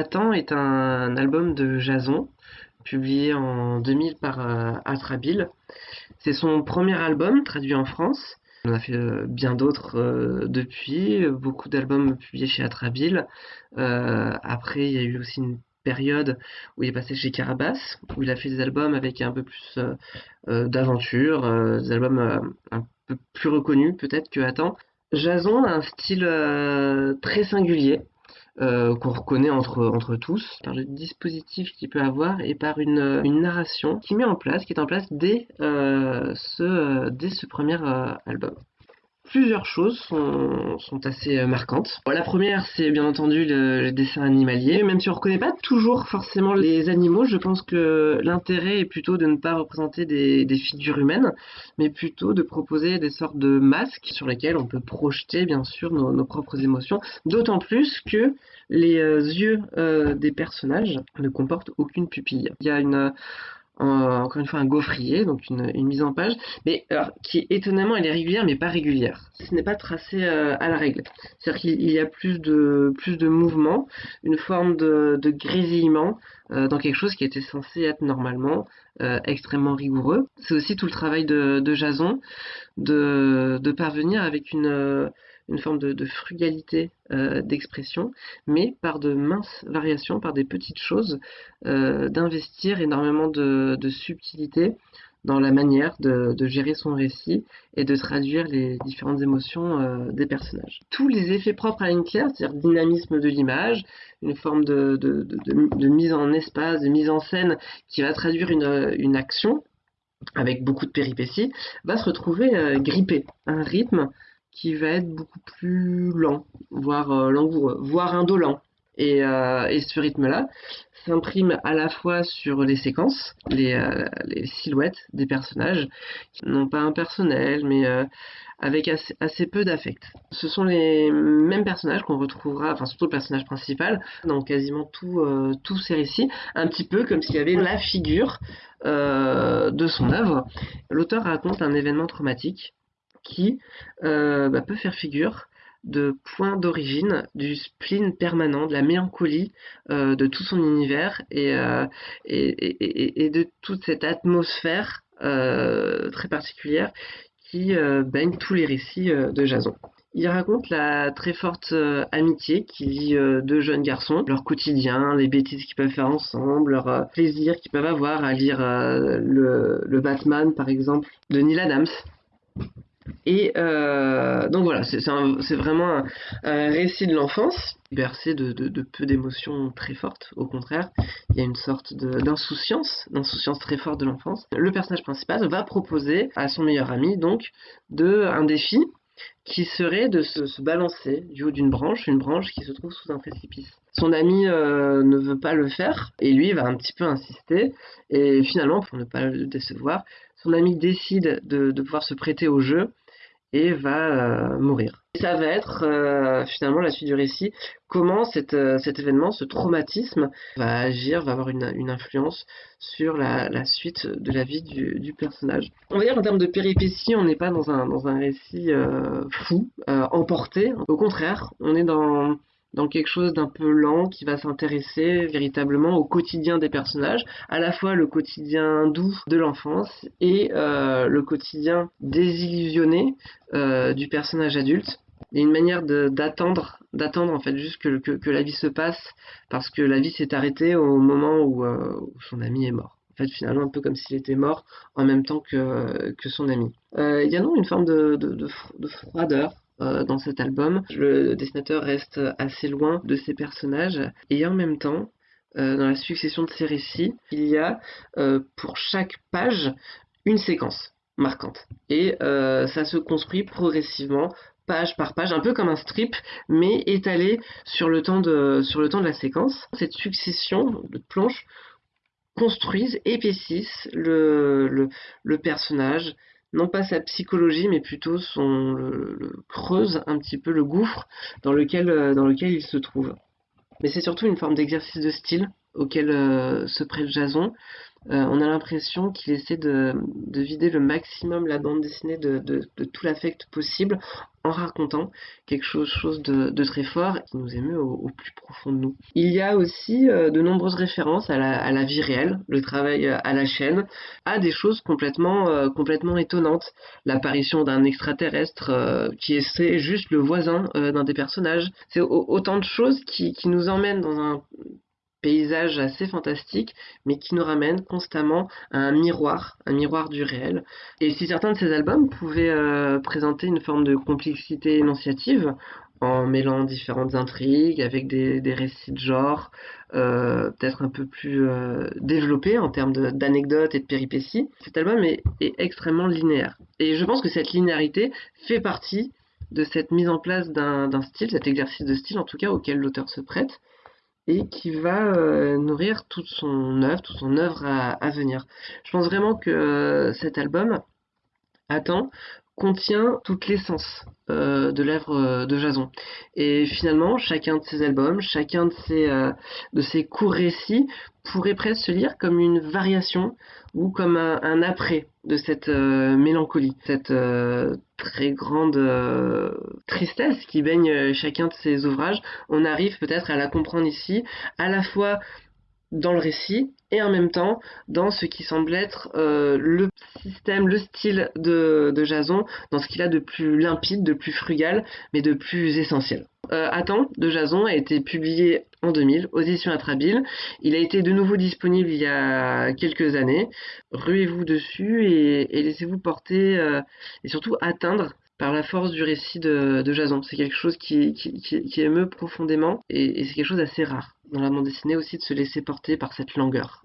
Attends est un album de Jason, publié en 2000 par euh, Atrabile. C'est son premier album traduit en France. On a fait euh, bien d'autres euh, depuis, beaucoup d'albums publiés chez Atrabile. après, il y a eu aussi une période où il est passé chez Carabas, où il a fait des albums avec un peu plus d'aventure, des albums un peu plus reconnus peut-être que Attends. Jason a un style très singulier. Euh, qu'on reconnaît entre, tous, par le dispositif qu'il peut avoir et par une, une, narration qui met en place, qui est en place dès, euh, ce, premier euh, album plusieurs choses sont, assez euh, marquantes. la première, c'est bien entendu le, dessin animalier. Même si on ne reconnaît pas toujours forcément les animaux, je pense que l'intérêt est plutôt de ne pas représenter des, figures humaines, mais plutôt de proposer des sortes de masques sur lesquels on peut projeter bien sûr nos, propres émotions. D'autant plus que les euh, yeux euh, des personnages ne comportent aucune pupille. Il y a une encore une fois un gaufrier, donc une, mise en page, mais alors, qui étonnamment elle est régulière mais pas régulière. Ce n'est pas tracé euh, à la règle. C'est-à-dire qu'il y a plus de plus de mouvement, une forme de, grésillement euh, dans quelque chose qui était censé être normalement euh, extrêmement rigoureux. C'est aussi tout le travail de, Jason de parvenir avec une une forme de, frugalité euh, d'expression, mais par de minces variations, par des petites choses, euh, d'investir énormément de, subtilité dans la manière de, gérer son récit et de traduire les différentes émotions euh, des personnages. Tous les effets propres à claire, c'est-à-dire dynamisme de l'image, une forme de, mise en espace, de mise en scène qui va traduire une, une action avec beaucoup de péripéties, va se retrouver grippé. Un rythme qui va être beaucoup plus lent, voire euh, langoureux, voire indolent. Et, euh, et ce rythme-là s'imprime à la fois sur les séquences, les, euh, silhouettes des personnages, qui n'ont pas un personnel, mais avec assez peu d'affect. Ce sont les mêmes personnages qu'on retrouvera, enfin surtout le personnage principal, dans quasiment tous ces récits, un petit peu comme s'il y avait la figure de son œuvre. L'auteur raconte un événement traumatique qui euh, bah, peut faire figure de point d'origine du spleen permanent, de la mélancolie euh, de tout son univers euh, et, et, de toute cette atmosphère très particulière qui baigne tous les récits de Jason. Il raconte la très forte amitié qui lie deux jeunes garçons, leur quotidien, les bêtises qu'ils peuvent faire ensemble, leur plaisir qu'ils peuvent avoir à lire le, Batman par exemple de Neil Adams. Et euh, donc voilà, c'est vraiment un, récit de l'enfance, bercé de, peu d'émotions très fortes. Au contraire, il y a une sorte d'insouciance, d'insouciance très forte de l'enfance. Le personnage principal va proposer à son meilleur ami donc de un défi qui serait de se, balancer du haut d'une branche, une branche qui se trouve sous un précipice. Son ami euh, ne veut pas le faire et lui va un petit peu insister et finalement pour ne pas le décevoir, son ami décide de, de pouvoir se prêter au jeu et va euh, mourir. ça va être euh, finalement la suite du récit, comment cet, euh, cet événement, ce traumatisme va agir, va avoir une, une influence sur la, la, suite de la vie du, du, personnage? On va dire en termes de péripéties, on n'est pas dans un, dans un récit fou, emporté. Au contraire, on est dans dans quelque chose d'un peu lent qui va s'intéresser véritablement au quotidien des personnages, à la fois le quotidien doux de l'enfance et euh, le quotidien désillusionné euh, du personnage adulte. Et une manière d'attendre, d'attendre en fait juste que, la vie se passe parce que la vie s'est arrêtée au moment où, euh, où, son ami est mort. En fait, finalement, un peu comme s'il était mort en même temps que, que son ami. Il y a donc une forme de, de froideur euh, dans cet album. Le dessinateur reste assez loin de ses personnages et en même temps, euh, dans la succession de ces récits, il y a euh, pour chaque page une séquence marquante. Et ça se construit progressivement page par page, un peu comme un strip, mais étalé sur le temps de, sur le temps de la séquence. Cette succession de planches construisent, épaississent le, le personnage, non pas sa psychologie, mais plutôt son le, creuse un petit peu le gouffre dans lequel, euh, dans lequel il se trouve. Mais c'est surtout une forme d'exercice de style auquel se prête Jason, on a l'impression qu'il essaie de, vider le maximum la bande dessinée de, de tout l'affect possible en racontant quelque chose, de, très fort qui nous émeut au, plus profond de nous. Il y a aussi euh, de nombreuses références à la, vie réelle, le travail euh, à la chaîne, à des choses complètement, euh, complètement étonnantes. L'apparition d'un extraterrestre qui est juste le voisin d'un des personnages. C'est autant de choses qui, qui nous emmènent dans un paysage assez fantastique, mais qui nous ramène constamment à un miroir, un miroir du réel. Et si certains de ces albums pouvaient euh, présenter une forme de complexité énonciative, en mêlant différentes intrigues, avec des, récits de genre, euh, peut-être un peu plus euh, développés en termes d'anecdotes et de péripéties, cet album est extrêmement linéaire. Et je pense que cette linéarité fait partie de cette mise en place d'un style, cet exercice de style en tout cas auquel l'auteur se prête, et qui va euh, nourrir toute son œuvre, toute son œuvre à, venir. Je pense vraiment que euh, cet album, attend, contient toute l'essence euh, de l'œuvre de Jason. Et finalement, chacun de ces albums, chacun de ces, de ces courts récits pourrait presque se lire comme une variation ou comme un, après de cette mélancolie, cette très grande euh, tristesse qui baigne chacun de ces ouvrages, on arrive peut-être à la comprendre ici, à la fois dans le récit et en même temps dans ce qui semble être euh, le système, le style de, Jason, dans ce qu'il a de plus limpide, de plus frugal, mais de plus essentiel. Euh, Attends de Jason a été publié en 2000 aux éditions Atrabile. Il a été de nouveau disponible il y a quelques années. Ruez-vous dessus et, laissez-vous porter euh, et surtout atteindre par la force du récit de, Jason. C'est quelque chose qui, émeut profondément et, et c'est quelque chose d'assez rare dans la bande dessinée aussi de se laisser porter par cette langueur.